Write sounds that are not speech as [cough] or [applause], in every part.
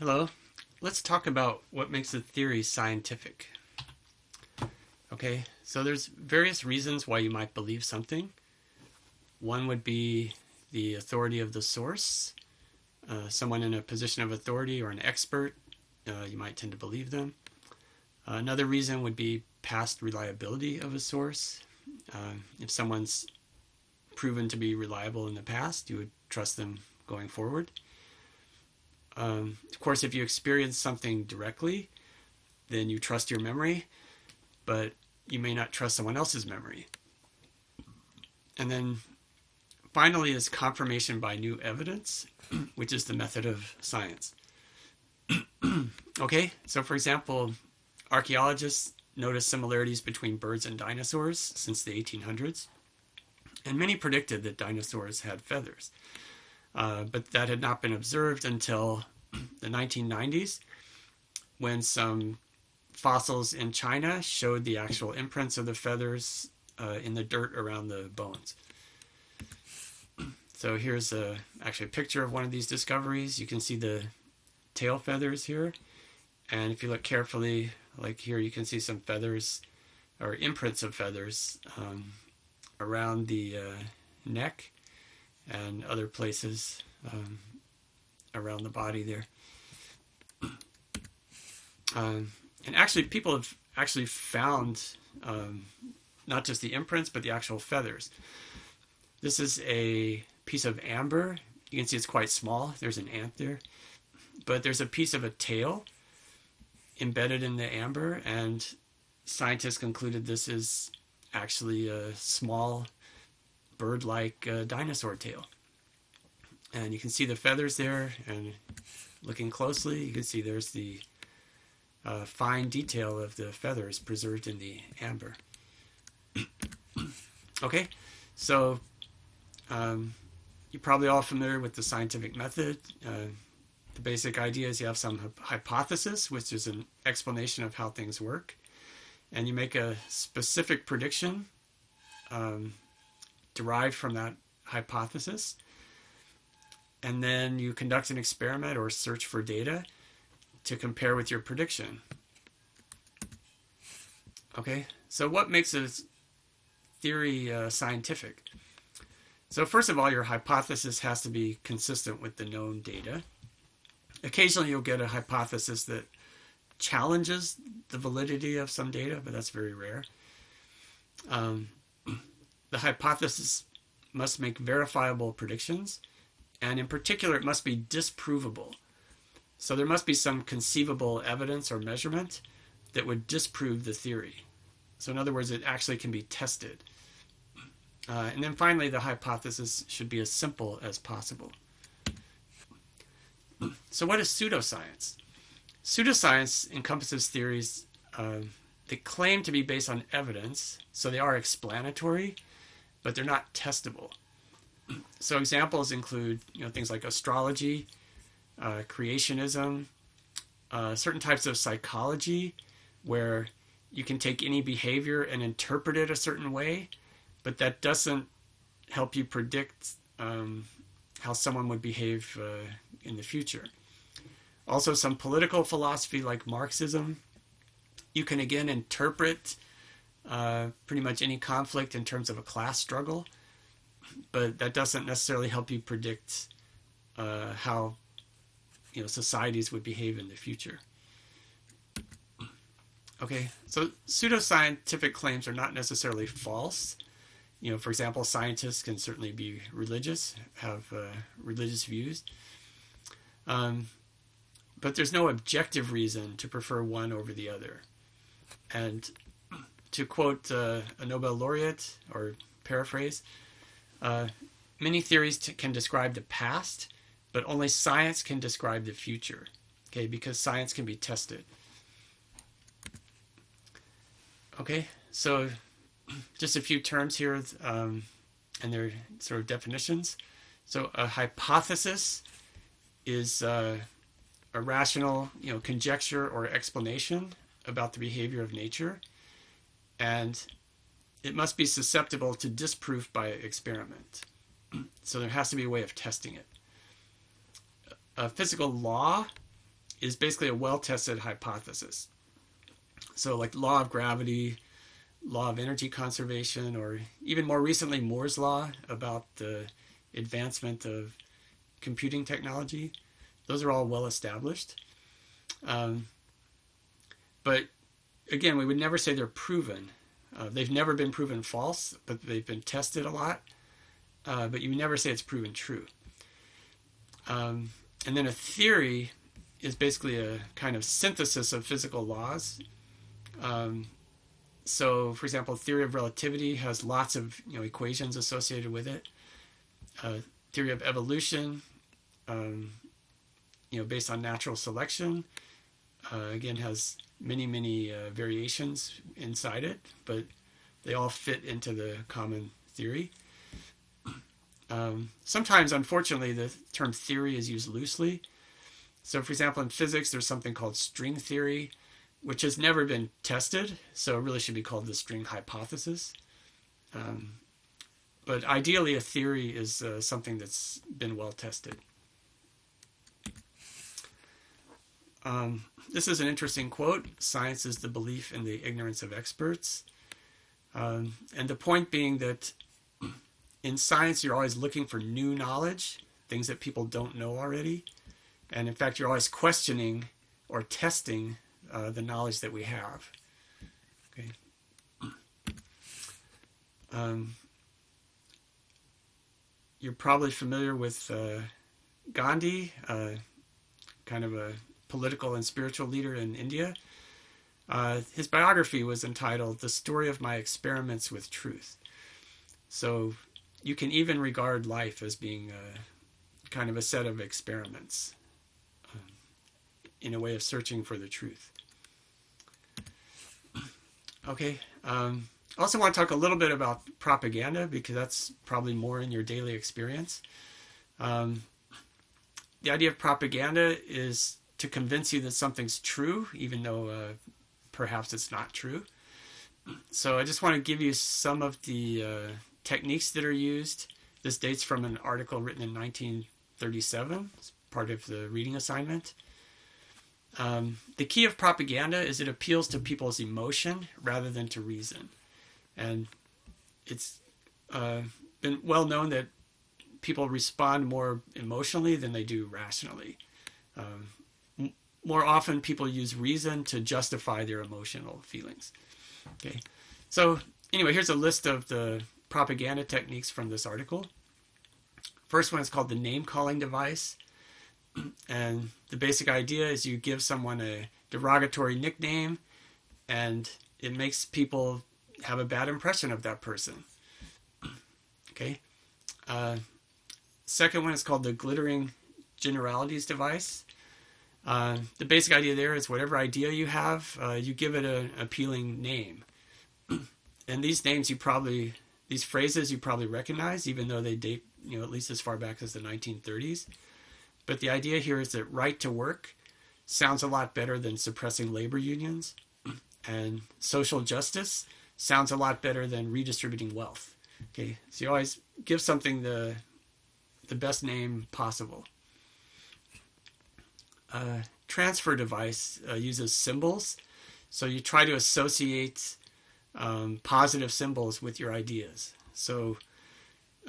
Hello. Let's talk about what makes a theory scientific. Okay, so there's various reasons why you might believe something. One would be the authority of the source. Uh, someone in a position of authority or an expert, uh, you might tend to believe them. Uh, another reason would be past reliability of a source. Uh, if someone's proven to be reliable in the past, you would trust them going forward. Um, of course, if you experience something directly, then you trust your memory, but you may not trust someone else's memory. And then finally is confirmation by new evidence, [clears throat] which is the method of science. [clears throat] okay, so for example, archaeologists noticed similarities between birds and dinosaurs since the 1800s, and many predicted that dinosaurs had feathers. Uh, but that had not been observed until the 1990s when some fossils in China showed the actual imprints of the feathers uh, in the dirt around the bones. So here's a, actually a picture of one of these discoveries. You can see the tail feathers here. And if you look carefully, like here, you can see some feathers or imprints of feathers um, around the uh, neck and other places um, around the body there. [clears throat] Um, and actually, people have actually found um, not just the imprints, but the actual feathers. This is a piece of amber. You can see it's quite small. There's an ant there. But there's a piece of a tail embedded in the amber, and scientists concluded this is actually a small bird-like uh, dinosaur tail. And you can see the feathers there, and looking closely, you can see there's the uh, fine detail of the feathers preserved in the amber. [clears throat] okay, so um, you're probably all familiar with the scientific method. Uh, the basic idea is you have some hypothesis, which is an explanation of how things work, and you make a specific prediction um, derived from that hypothesis. And then you conduct an experiment or search for data to compare with your prediction. Okay, so what makes a theory uh, scientific? So first of all, your hypothesis has to be consistent with the known data. Occasionally you'll get a hypothesis that challenges the validity of some data, but that's very rare. Um, the hypothesis must make verifiable predictions, and in particular, it must be disprovable. So there must be some conceivable evidence or measurement that would disprove the theory. So in other words, it actually can be tested. Uh, and then finally, the hypothesis should be as simple as possible. [clears throat] So what is pseudoscience? Pseudoscience encompasses theories uh, that claim to be based on evidence, so they are explanatory, but they're not testable. [clears throat] So examples include you know things like astrology, uh, creationism, uh, certain types of psychology, where you can take any behavior and interpret it a certain way, but that doesn't help you predict um, how someone would behave uh, in the future. Also, some political philosophy like Marxism, you can again interpret uh, pretty much any conflict in terms of a class struggle, but that doesn't necessarily help you predict uh, how you know societies would behave in the future. Okay, so pseudoscientific claims are not necessarily false. You know, for example, scientists can certainly be religious, have uh, religious views. Um, but there's no objective reason to prefer one over the other. And to quote uh, a Nobel laureate, or paraphrase, uh, many theories t- can describe the past, but only science can describe the future. Okay, because science can be tested. Okay, so [clears throat] just a few terms here um, and their sort of definitions. So a hypothesis is uh, a rational, you know, conjecture or explanation about the behavior of nature, and it must be susceptible to disproof by experiment. [clears throat] so there has to be a way of testing it. A physical law is basically a well-tested hypothesis. So, like law of gravity, law of energy conservation, or even more recently, Moore's law about the advancement of computing technology. Those are all well established. Um, but again, we would never say they're proven. Uh, they've never been proven false, but they've been tested a lot. Uh, but you never say it's proven true. Um, and then a theory is basically a kind of synthesis of physical laws. Um, so, for example, theory of relativity has lots of you know equations associated with it. Uh, theory of evolution, um, you know, based on natural selection, again has many many uh, variations inside it, but they all fit into the common theory. Um, sometimes, unfortunately, the term theory is used loosely. So, for example, in physics, there's something called string theory, which has never been tested, so it really should be called the string hypothesis. Um, but ideally, a theory is uh, something that's been well tested. Um, this is an interesting quote Science is the belief in the ignorance of experts. Um, and the point being that [clears throat] in science, you're always looking for new knowledge, things that people don't know already. And in fact, you're always questioning or testing uh, the knowledge that we have. Okay. [clears throat] Um, you're probably familiar with uh, Gandhi, uh, kind of a political and spiritual leader in India. Uh, his biography was entitled The Story of My Experiments with Truth. So you can even regard life as being a, kind of a set of experiments um, in a way of searching for the truth. [clears throat] Okay. Um, I also want to talk a little bit about propaganda because that's probably more in your daily experience. Um, the idea of propaganda is to convince you that something's true, even though uh, perhaps it's not true. So I just want to give you some of the uh, techniques that are used. This dates from an article written in 1937. It's part of the reading assignment. Um, the key of propaganda is it appeals to people's emotion rather than to reason. And it's uh, been well known that people respond more emotionally than they do rationally. Um, more often, people use reason to justify their emotional feelings. Okay, so anyway, here's a list of the propaganda techniques from this article. First one is called the name calling device. [clears throat] And the basic idea is you give someone a derogatory nickname and it makes people have a bad impression of that person. [clears throat] Okay. Uh, second one is called the glittering generalities device. Uh, the basic idea there is whatever idea you have, uh, you give it an appealing name. [clears throat] and these names you probably these phrases you probably recognize, even though they date, you know, at least as far back as the 1930s. But the idea here is that right to work sounds a lot better than suppressing labor unions, [clears throat] and social justice sounds a lot better than redistributing wealth. Okay, so you always give something the the best name possible. Uh, transfer device uh, uses symbols, so you try to associate um, positive symbols with your ideas. So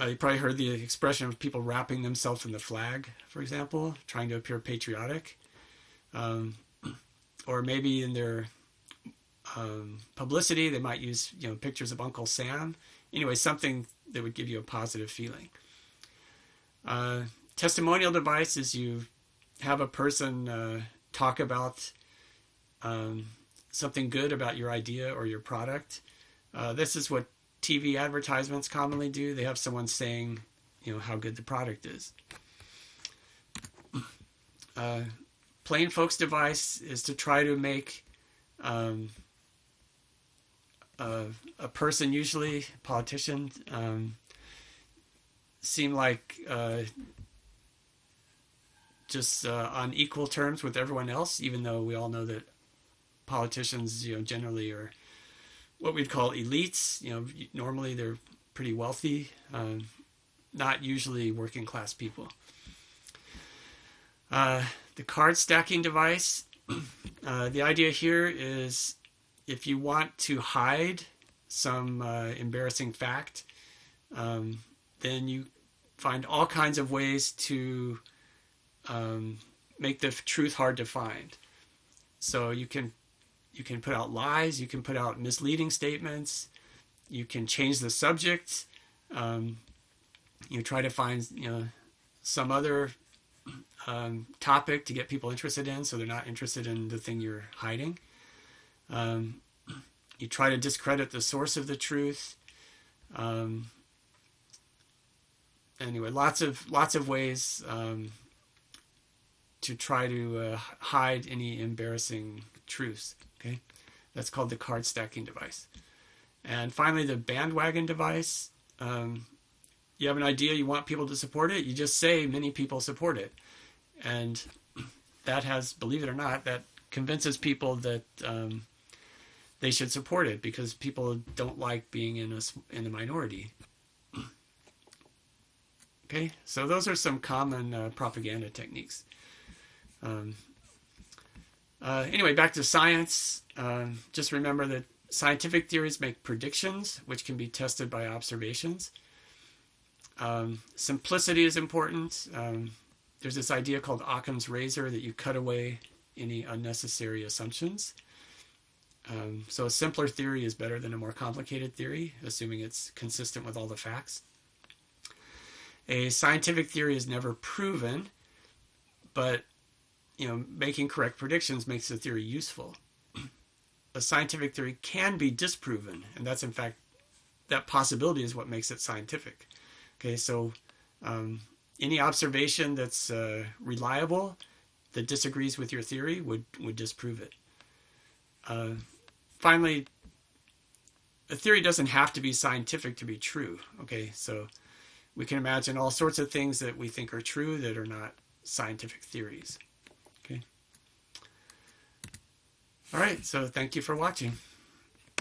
uh, you probably heard the expression of people wrapping themselves in the flag, for example, trying to appear patriotic. Um, [clears throat] or maybe in their um, publicity, they might use you know pictures of Uncle Sam. Anyway, something that would give you a positive feeling. Uh, testimonial device is you have a person uh, talk about um, something good about your idea or your product. Uh, this is what TV advertisements commonly do. They have someone saying, you know, how good the product is. Uh, plain folks device is to try to make um, a, a, person, usually politician, um, seem like uh, just uh, on equal terms with everyone else, even though we all know that politicians, you know, generally are what we'd call elites. You know, normally they're pretty wealthy, um, not usually working class people. Uh, The card stacking device. [clears throat] Uh, the idea here is if you want to hide some uh, embarrassing fact, um, then you find all kinds of ways to um, make the truth hard to find. So you can you can put out lies, you can put out misleading statements, you can change the subject. Um, you try to find you know some other um, topic to get people interested in, so they're not interested in the thing you're hiding. Um, you try to discredit the source of the truth. Um, anyway, lots of lots of ways um, to try to uh, hide any embarrassing truths. Okay, that's called the card stacking device. And finally, the bandwagon device. Um, you have an idea, you want people to support it, you just say many people support it, and that has, believe it or not, that convinces people that um, they should support it because people don't like being in a in a minority. [clears throat] Okay, so those are some common uh, propaganda techniques. Um, uh, anyway, back to science. Um, just remember that scientific theories make predictions, which can be tested by observations. Um, simplicity is important. Um, there's this idea called Occam's razor that you cut away any unnecessary assumptions. Um, so a simpler theory is better than a more complicated theory, assuming it's consistent with all the facts. A scientific theory is never proven, but you know, making correct predictions makes the theory useful. [clears throat] A scientific theory can be disproven, and that's in fact that possibility is what makes it scientific. Okay, so um, any observation that's uh, reliable that disagrees with your theory would would disprove it. Uh, finally, a theory doesn't have to be scientific to be true. Okay, so we can imagine all sorts of things that we think are true that are not scientific theories. Okay. All right, so thank you for watching.